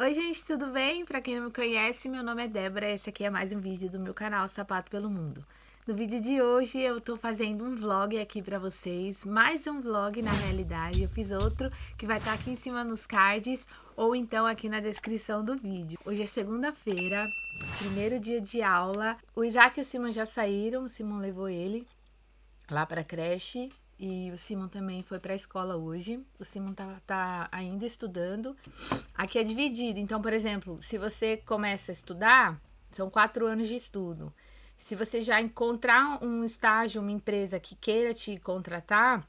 Oi gente, tudo bem? Para quem não me conhece, meu nome é Débora e esse aqui é mais um vídeo do meu canal Sapato pelo Mundo. No vídeo de hoje eu tô fazendo um vlog aqui para vocês, mais um vlog na realidade, eu fiz outro que vai estar tá aqui em cima nos cards ou então aqui na descrição do vídeo. Hoje é segunda-feira, primeiro dia de aula, o Isaac e o Simon já saíram, o Simon levou ele lá para creche e o Simon também foi para a escola hoje. O Simon tá, tá ainda estudando. Aqui é dividido. Então, por exemplo, se você começa a estudar, são quatro anos de estudo. Se você já encontrar um estágio, uma empresa que queira te contratar,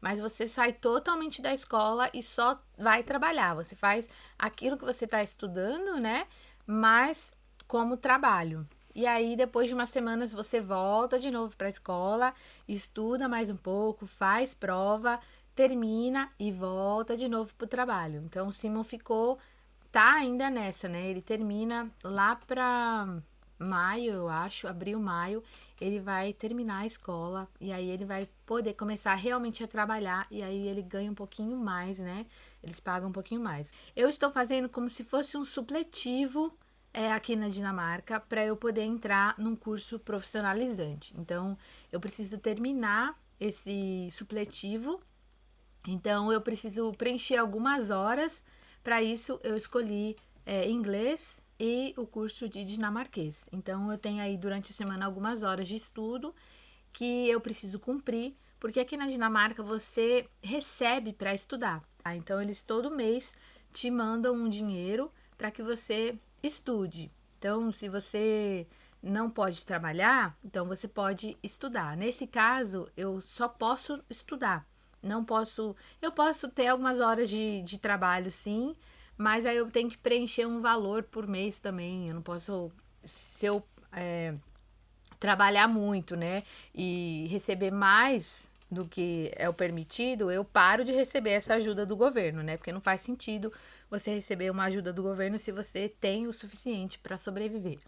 mas você sai totalmente da escola e só vai trabalhar. Você faz aquilo que você está estudando, né? Mas como trabalho. E aí, depois de umas semanas, você volta de novo para a escola, estuda mais um pouco, faz prova, termina e volta de novo para o trabalho. Então, o Simon ficou, tá ainda nessa, né? Ele termina lá para maio, eu acho, abril, maio, ele vai terminar a escola e aí ele vai poder começar realmente a trabalhar e aí ele ganha um pouquinho mais, né? Eles pagam um pouquinho mais. Eu estou fazendo como se fosse um supletivo é, aqui na Dinamarca para eu poder entrar num curso profissionalizante. Então, eu preciso terminar esse supletivo. Então, eu preciso preencher algumas horas. Para isso, eu escolhi é, inglês e o curso de dinamarquês. Então, eu tenho aí durante a semana algumas horas de estudo que eu preciso cumprir, porque aqui na Dinamarca você recebe para estudar. Tá? Então, eles todo mês te mandam um dinheiro para que você estude. Então, se você não pode trabalhar, então você pode estudar. Nesse caso, eu só posso estudar. Não posso. Eu posso ter algumas horas de, de trabalho, sim, mas aí eu tenho que preencher um valor por mês também. Eu não posso. Se eu é, trabalhar muito, né, e receber mais do que é o permitido, eu paro de receber essa ajuda do governo, né? Porque não faz sentido você receber uma ajuda do governo se você tem o suficiente para sobreviver.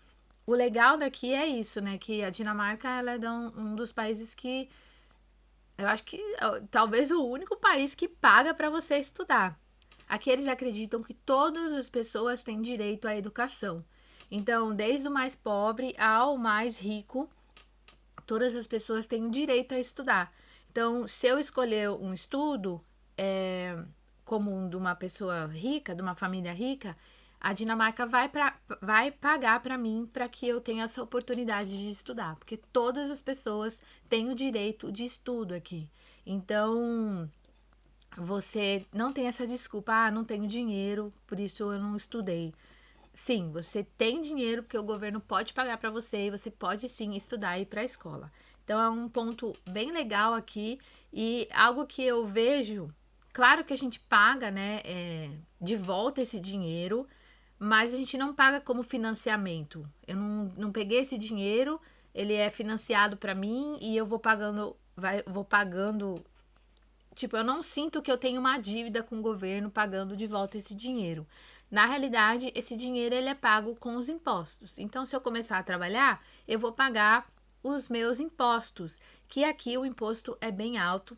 O legal daqui é isso, né? Que a Dinamarca ela é um, dos países que eu acho que talvez o único país que paga para você estudar. Aqui eles acreditam que todas as pessoas têm direito à educação. Então, desde o mais pobre ao mais rico, todas as pessoas têm o direito a estudar. Então, se eu escolher um estudo é, comum de uma pessoa rica, de uma família rica, a Dinamarca vai, pra, vai pagar para mim para que eu tenha essa oportunidade de estudar, porque todas as pessoas têm o direito de estudo aqui. Então, você não tem essa desculpa, ah, não tenho dinheiro, por isso eu não estudei. Sim, você tem dinheiro porque o governo pode pagar para você e você pode sim estudar e ir para a escola. Então é um ponto bem legal aqui e algo que eu vejo, claro que a gente paga, né, é, de volta esse dinheiro, mas a gente não paga como financiamento. Eu não, não peguei esse dinheiro, ele é financiado para mim e eu vou pagando, vai, vou pagando. Tipo, eu não sinto que eu tenho uma dívida com o governo pagando de volta esse dinheiro. Na realidade, esse dinheiro ele é pago com os impostos. Então, se eu começar a trabalhar, eu vou pagar os meus impostos, que aqui o imposto é bem alto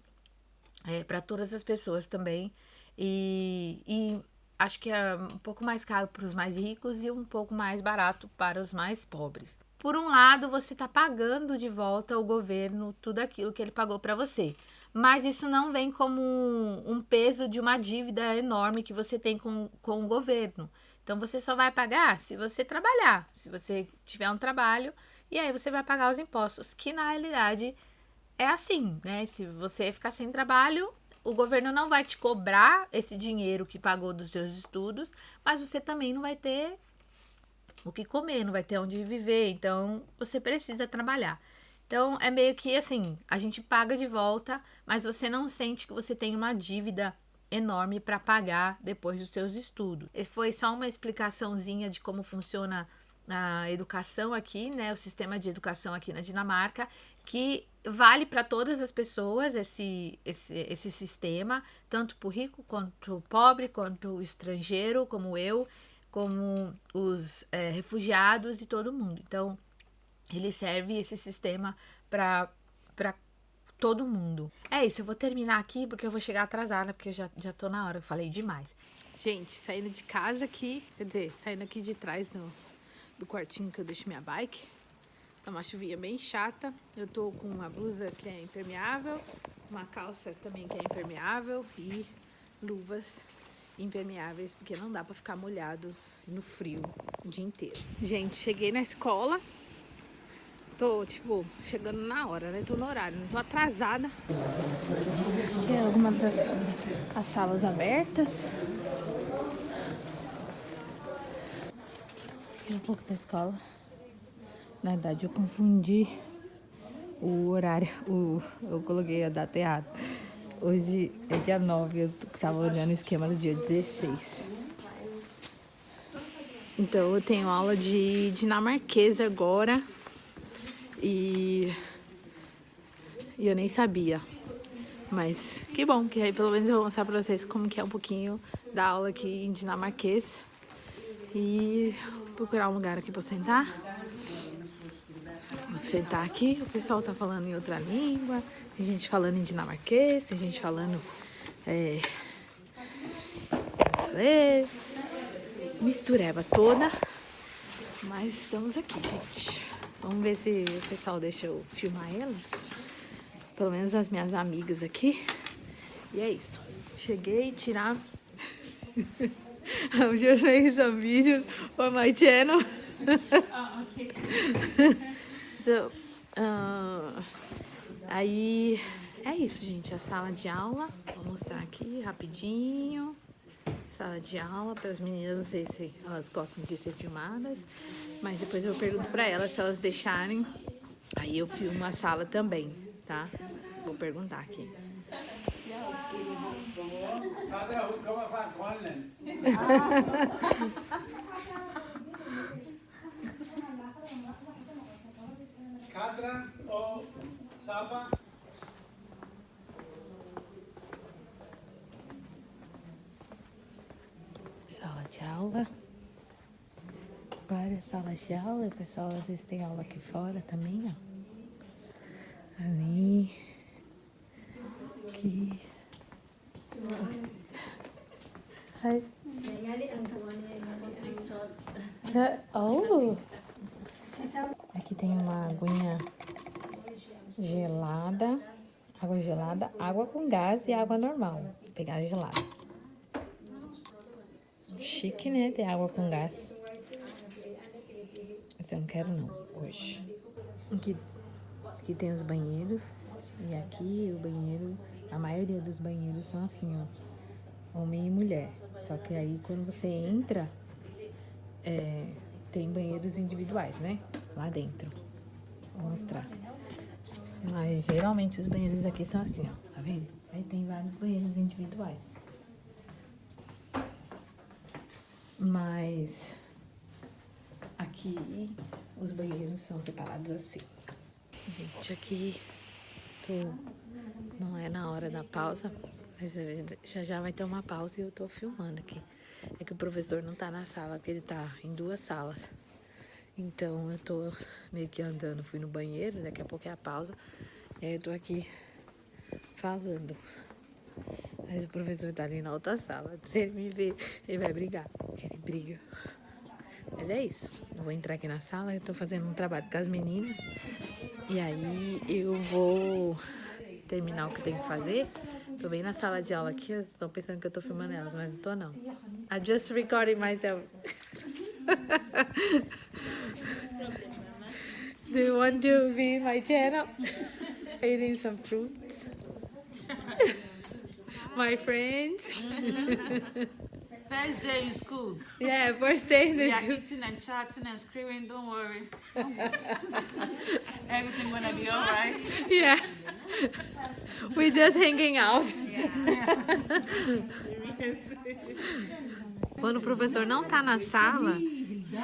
é, para todas as pessoas também. E, e acho que é um pouco mais caro para os mais ricos e um pouco mais barato para os mais pobres. Por um lado, você está pagando de volta ao governo tudo aquilo que ele pagou para você. Mas isso não vem como um peso de uma dívida enorme que você tem com, com o governo. Então você só vai pagar se você trabalhar. Se você tiver um trabalho, e aí você vai pagar os impostos, que na realidade é assim, né? Se você ficar sem trabalho, o governo não vai te cobrar esse dinheiro que pagou dos seus estudos, mas você também não vai ter o que comer, não vai ter onde viver, então você precisa trabalhar. Então é meio que assim, a gente paga de volta, mas você não sente que você tem uma dívida enorme para pagar depois dos seus estudos. Esse foi só uma explicaçãozinha de como funciona a educação aqui, né, o sistema de educação aqui na Dinamarca, que vale para todas as pessoas esse, esse, esse sistema, tanto para o rico quanto o pobre, quanto o estrangeiro, como eu, como os é, refugiados e todo mundo. Então, ele serve esse sistema para todo mundo. É isso, eu vou terminar aqui porque eu vou chegar atrasada, porque já, já tô na hora, eu falei demais. Gente, saindo de casa aqui, quer dizer, saindo aqui de trás do, do quartinho que eu deixo minha bike. Tá uma chuvinha bem chata. Eu tô com uma blusa que é impermeável, uma calça também que é impermeável e luvas impermeáveis, porque não dá pra ficar molhado no frio o dia inteiro. Gente, cheguei na escola. Tô, tipo, chegando na hora, né? Tô no horário, não tô atrasada. Aqui é algumas das as salas abertas. Um pouco da escola. Na verdade, eu confundi o horário. O, eu coloquei a data errada. Hoje é dia 9, eu tava olhando o esquema do dia 16. Então, eu tenho aula de dinamarquês agora. E, e eu nem sabia. Mas que bom, que aí pelo menos eu vou mostrar pra vocês como que é um pouquinho da aula aqui em dinamarquês. E procurar um lugar aqui pra sentar. Vou sentar aqui, o pessoal tá falando em outra língua, tem gente falando em dinamarquês, tem gente falando é, inglês, mistureba toda. Mas estamos aqui, gente. Vamos ver se o pessoal deixa eu filmar elas. Pelo menos as minhas amigas aqui. E é isso. Cheguei, tirar... I'm just making some videos for my channel. oh, okay. so, uh, aí é isso, gente. A sala de aula. Vou mostrar aqui rapidinho. Sala de aula para as meninas, não sei se elas gostam de ser filmadas, mas depois eu pergunto para elas se elas deixarem. Aí eu filmo a sala também, tá? Vou perguntar aqui. Kadra ou Saba? Sala de aula. Várias salas de aula. O pessoal às vezes tem aula aqui fora também, ó. Ali. Aqui. Hi. Oh. Aqui tem uma aguinha gelada, água gelada, água com gás e água normal. Vou pegar gelada. Chique, né? Ter água com gás. Mas eu não quero não, hoje. Aqui, aqui tem os banheiros. E aqui o banheiro, a maioria dos banheiros são assim, ó. Homem e mulher. Só que aí quando você entra, é, tem banheiros individuais, né? Lá dentro. Vou mostrar. Mas geralmente os banheiros aqui são assim, ó. Tá vendo? Aí tem vários banheiros individuais. Mas aqui os banheiros são separados assim. Gente, aqui tô... É na hora da pausa, mas já já vai ter uma pausa e eu tô filmando aqui. É que o professor não tá na sala, porque ele tá em duas salas. Então eu tô meio que andando, fui no banheiro, daqui a pouco é a pausa. E aí eu tô aqui falando. Mas o professor tá ali na outra sala. Se ele me ver, ele vai brigar. Ele briga. Mas é isso. Eu vou entrar aqui na sala, eu tô fazendo um trabalho com as meninas. E aí eu vou terminar o que tenho que fazer. Tô bem na sala de aula aqui, estão pensando que eu tô filmando elas, mas não tô não. I'm just recording myself. Do you want to be my channel? Eating some fruits. my friends. First day in school. Yeah, first day in the we school. are eating and chatting and screaming. Don't worry. Everything gonna be all right. Yeah. We're just hanging out. Quando o professor não tá na sala,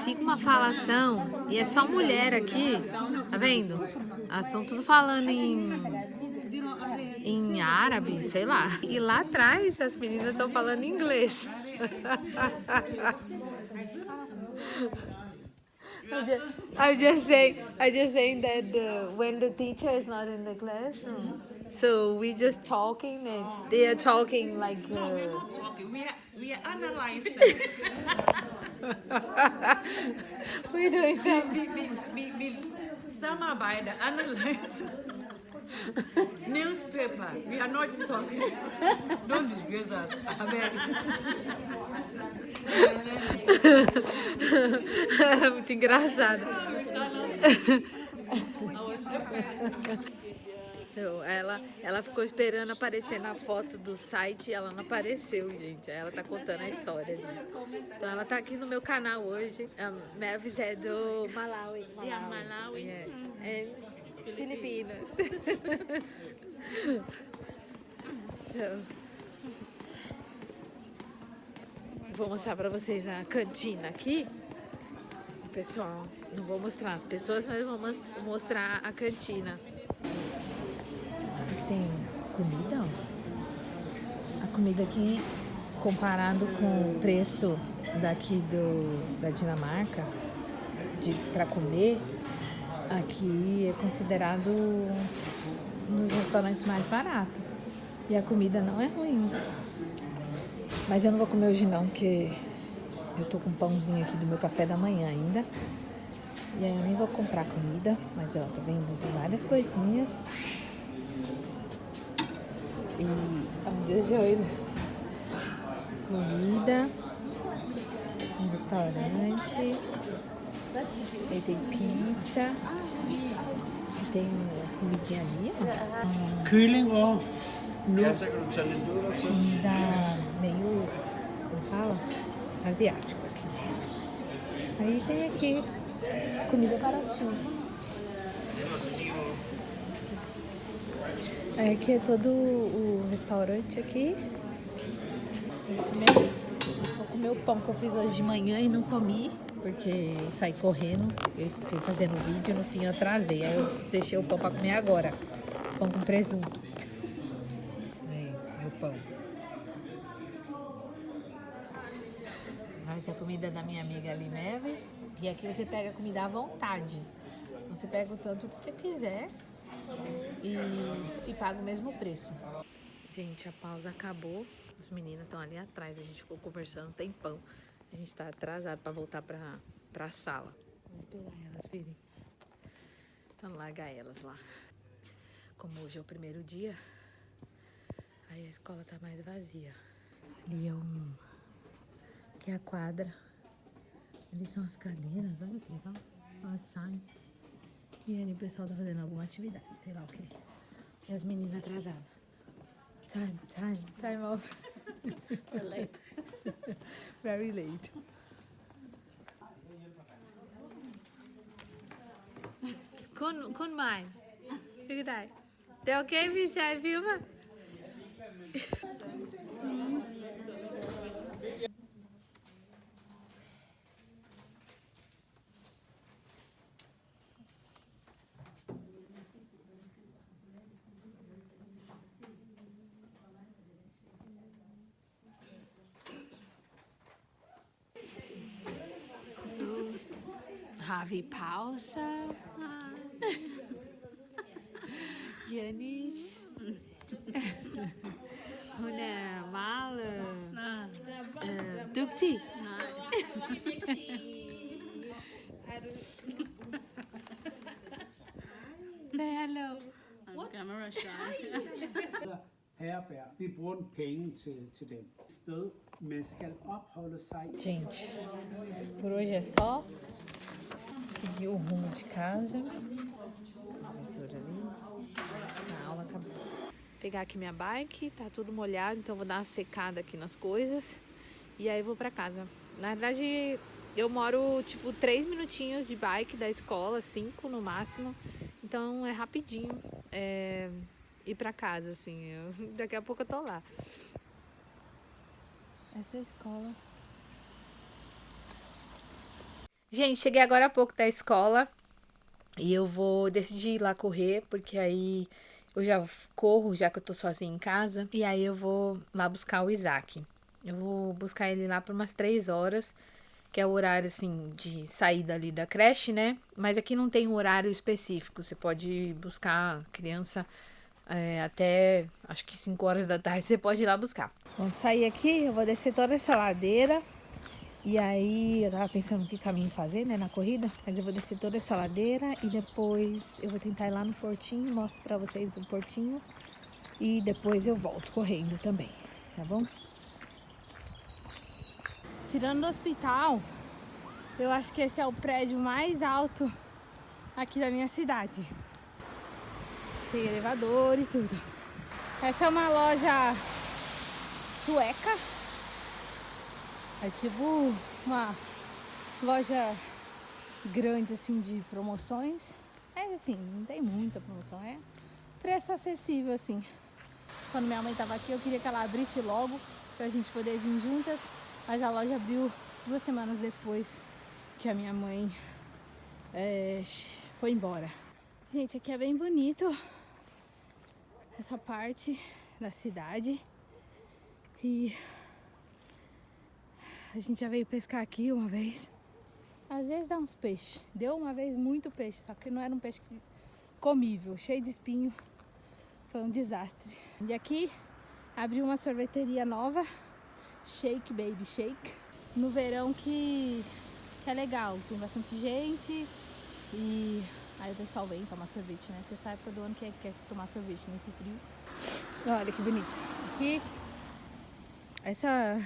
fica uma falação e é só mulher aqui, tá vendo? Elas estão tudo falando em em árabe, sei lá. E lá atrás as meninas estão falando inglês. I'm just, I'm just saying, I'm just saying that the, when the teacher is not in the classroom, So we just talking and they are talking like. No, we're Uh, not talking. We are we are analyzing. we're doing some. we, we, we, we samarbejder, analyze. Newspaper. We are not talking. Don't disgrace us. Beg. Muito engraçado. Então, ela, ela ficou esperando aparecer na foto do site e ela não apareceu, gente. Ela tá contando a história disso. Então ela tá aqui no meu canal hoje. A Mavis é do Malawi. Yeah, Malawi. Yeah. É Filipinas. Então, vou mostrar pra vocês a cantina aqui. Pessoal, não vou mostrar as pessoas, mas vou mos- mostrar a cantina. Tem comida, ó. A comida aqui, comparado com o preço daqui do, da Dinamarca, de, pra comer, aqui é considerado um dos restaurantes mais baratos. E a comida não é ruim. Mas eu não vou comer hoje não, porque eu tô com um pãozinho aqui do meu café da manhã ainda. E aí eu nem vou comprar comida, mas ó, tá vendo? Tem várias coisinhas. E I'm just showing comida. Um restaurante. Aí tem pizza. E tem comidinha ali, nudler til. Comida meio, como fala? Asiático aqui. Aí tem aqui comida baratinha. Aí aqui é todo o restaurante aqui. Eu vou comer, vou comer o pão que eu fiz hoje de manhã e não comi, porque saí correndo, eu fiquei fazendo vídeo, no fim eu atrasei. Aí eu deixei o pão pra comer agora. Pão com presunto. Aí, meu pão. Essa é a comida da minha amiga ali, Meves. E aqui você pega a comida à vontade. Você pega o tanto que você quiser e, e paga o mesmo preço. Gente, a pausa acabou. As meninas estão ali atrás. A gente ficou conversando um tempão. A gente tá atrasado para voltar pra, pra sala. Vamos esperar elas virem. Vamos largar elas lá. Como hoje é o primeiro dia, aí a escola tá mais vazia. Ali é um. Aqui é a quadra. Ali são as cadeiras, olha que legal. Elas saem. E ali o pessoal tá fazendo alguma atividade, sei lá o que. E as meninas atrasadas. Time, time, time We're late. Very late. Kun con mine. Look at that. They okay, Mr. Filmer? Har vi pauser? Janice? Hun meget dygtig. Say hello. Camera shy. herberg. Vi bruger penge til, til dem. Sted, man skal opholde sig i Gente, por hoje é só seguir o rumo de casa. Professora ali. A aula acabou. Pegar aqui minha bike, tá tudo molhado, então vou dar uma secada aqui nas coisas. E aí vou pra casa. Na verdade, eu moro tipo três minutinhos de bike da escola, cinco no máximo. Então é rapidinho é, ir pra casa, assim. Eu- daqui a pouco eu tô lá. Essa é a escola. Gente, cheguei agora há pouco da escola e eu vou decidir ir lá correr, porque aí eu já corro, já que eu tô sozinha em casa, e aí eu vou lá buscar o Isaac. Eu vou buscar ele lá por umas três horas, que é o horário assim de saída ali da creche, né? Mas aqui não tem um horário específico, você pode buscar a criança É, até acho que 5 horas da tarde você pode ir lá buscar. Vamos sair aqui, eu vou descer toda essa ladeira. E aí eu tava pensando que caminho fazer, né, na corrida, mas eu vou descer toda essa ladeira e depois eu vou tentar ir lá no portinho, mostro pra vocês o portinho e depois eu volto correndo também, tá bom? Tirando do hospital, eu acho que esse é o prédio mais alto aqui da minha cidade. Tem elevador e tudo. Essa é uma loja sueca. É tipo uma loja grande assim de promoções. É assim, não tem muita promoção, é preço acessível assim. Quando minha mãe tava aqui, eu queria que ela abrisse logo pra gente poder vir juntas, mas a loja abriu duas semanas depois que a minha mãe é, foi embora. Gente, aqui é bem bonito essa parte da cidade e a gente já veio pescar aqui uma vez. Às vezes dá uns peixes. Deu uma vez muito peixe, só que não era um peixe comível, cheio de espinho. Foi um desastre. E aqui abriu uma sorveteria nova, Shake Baby Shake, no verão que, que é legal, tem bastante gente e aí o pessoal vem tomar sorvete, né? Porque essa época do ano que é, quer tomar sorvete nesse frio. Olha que bonito. Aqui, essa,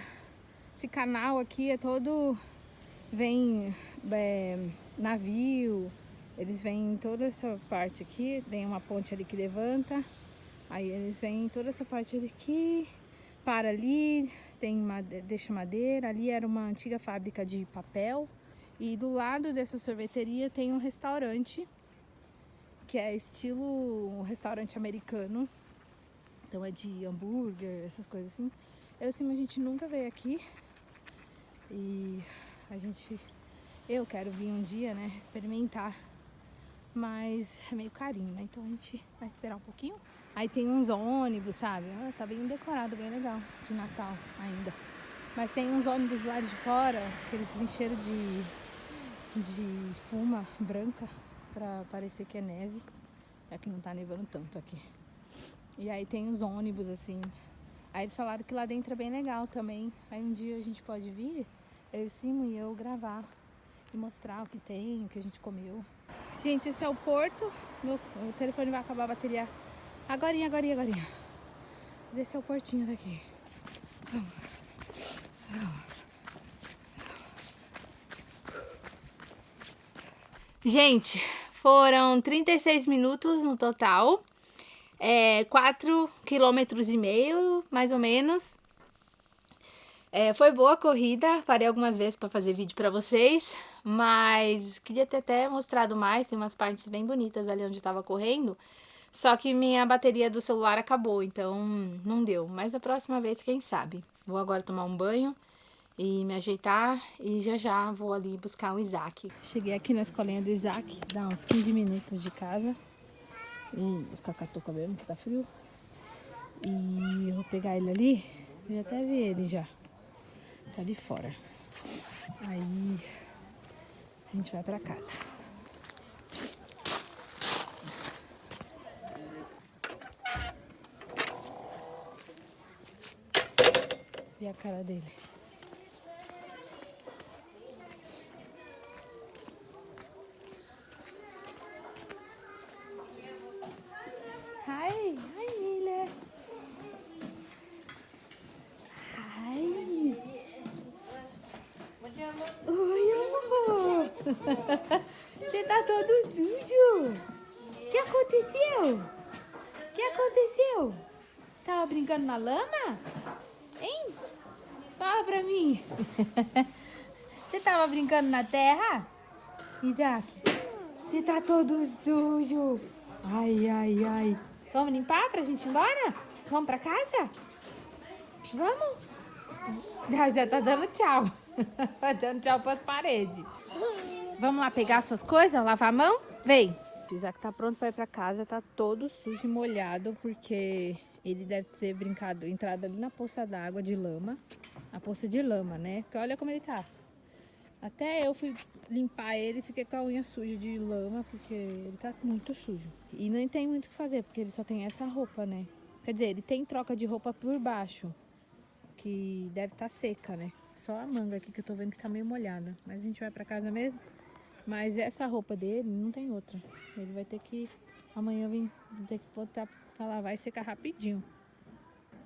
esse canal aqui é todo, vem é, navio, eles vêm toda essa parte aqui, tem uma ponte ali que levanta, aí eles vêm toda essa parte aqui, para ali, tem deixa madeira, ali era uma antiga fábrica de papel, e do lado dessa sorveteria tem um restaurante, que é estilo um restaurante americano, então é de hambúrguer, essas coisas assim. Eu assim, a gente nunca veio aqui, e a gente, eu quero vir um dia, né, experimentar mas é meio carinho, né? Então a gente vai esperar um pouquinho. Aí tem uns ônibus, sabe? Ah, tá bem decorado, bem legal, de Natal ainda. Mas tem uns ônibus lá de fora, que eles encheram de, de espuma branca pra parecer que é neve. É que não tá nevando tanto aqui. E aí tem os ônibus, assim. Aí eles falaram que lá dentro é bem legal também. Aí um dia a gente pode vir, eu e Simo e eu gravar e mostrar o que tem, o que a gente comeu. Gente, esse é o porto. Meu, o telefone vai acabar a bateria agorinha, agorinha, agorinha. Mas esse é o portinho daqui. Gente, foram 36 minutos no total. É, 4 quilômetros e meio, mais ou menos. É, foi boa a corrida, parei algumas vezes para fazer vídeo para vocês, mas queria ter até mostrado mais, tem umas partes bem bonitas ali onde estava correndo, só que minha bateria do celular acabou, então não deu, mas a próxima vez quem sabe. Vou agora tomar um banho e me ajeitar e já já vou ali buscar o Isaac. Cheguei aqui na escolinha do Isaac, dá uns 15 minutos de casa, e o Cacá tô cabelo que tá frio, e eu vou pegar ele ali, eu até vi ele já tá ali fora. Aí a gente vai pra casa. E a cara dele. Brincando na terra? Isaac, você tá todo sujo. Ai, ai, ai. Vamos limpar pra gente ir embora? Vamos pra casa? Vamos? Ah, Já tá dando tchau. Tá dando tchau pras paredes. Vamos lá pegar suas coisas, lavar a mão? Vem. O Isaac tá pronto pra ir pra casa, tá todo sujo e molhado, porque ele deve ter brincado, entrado ali na poça d'água de lama. A poça de lama, né? Porque olha como ele tá. Até eu fui limpar ele e fiquei com a unha suja de lama, porque ele tá muito sujo. E nem tem muito o que fazer, porque ele só tem essa roupa, né? Quer dizer, ele tem troca de roupa por baixo, que deve estar tá seca, né? Só a manga aqui que eu tô vendo que tá meio molhada. Mas a gente vai pra casa mesmo. Mas essa roupa dele não tem outra. Ele vai ter que amanhã vir ter que botar pra lavar e secar rapidinho.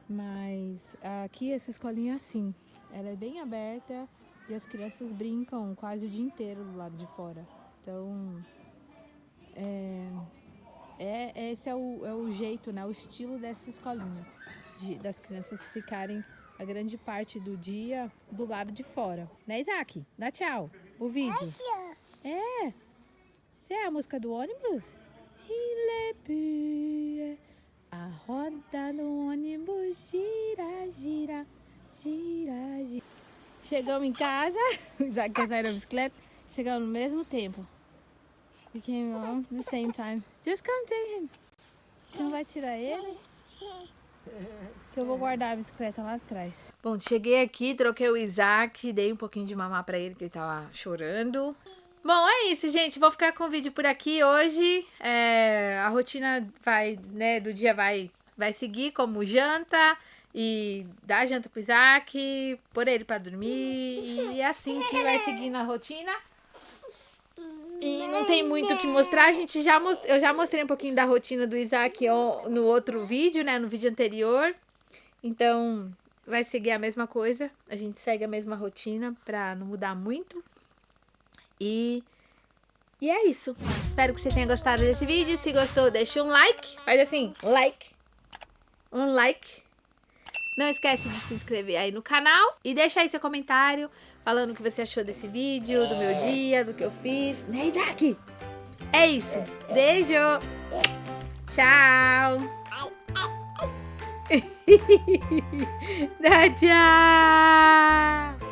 Mas aqui essa escolinha é assim. Ela é bem aberta e as crianças brincam quase o dia inteiro do lado de fora. Então, é, é, esse é o, é o jeito, né, o estilo dessa escolinha. De, das crianças ficarem a grande parte do dia do lado de fora. Né, Isaac? Dá tchau. O vídeo. É. Você é a música do ônibus? A roda do ônibus gira, gira, gira, gira. Chegamos em casa, o Isaac quer sair da bicicleta. Chegamos no mesmo tempo. We came home at the same time. Just come take him. Você não vai tirar ele? Que eu vou guardar a bicicleta lá atrás. Bom, cheguei aqui, troquei o Isaac, dei um pouquinho de mamar pra ele, que ele tava chorando. Bom, é isso, gente. Vou ficar com o vídeo por aqui hoje. É, a rotina vai, né, do dia vai, vai seguir como janta e dar janta pro Isaac, pôr ele pra dormir e é assim que vai seguindo a rotina. E não tem muito o que mostrar, a gente já most... eu já mostrei um pouquinho da rotina do Isaac no outro vídeo, né, no vídeo anterior. Então, vai seguir a mesma coisa, a gente segue a mesma rotina pra não mudar muito. E, e é isso. Espero que você tenha gostado desse vídeo. Se gostou, deixa um like. Faz assim, like. Um like. Não esquece de se inscrever aí no canal. E deixa aí seu comentário falando o que você achou desse vídeo, do meu dia, do que eu fiz. Né, Isaac? É isso. Beijo. Tchau. Dá tchau.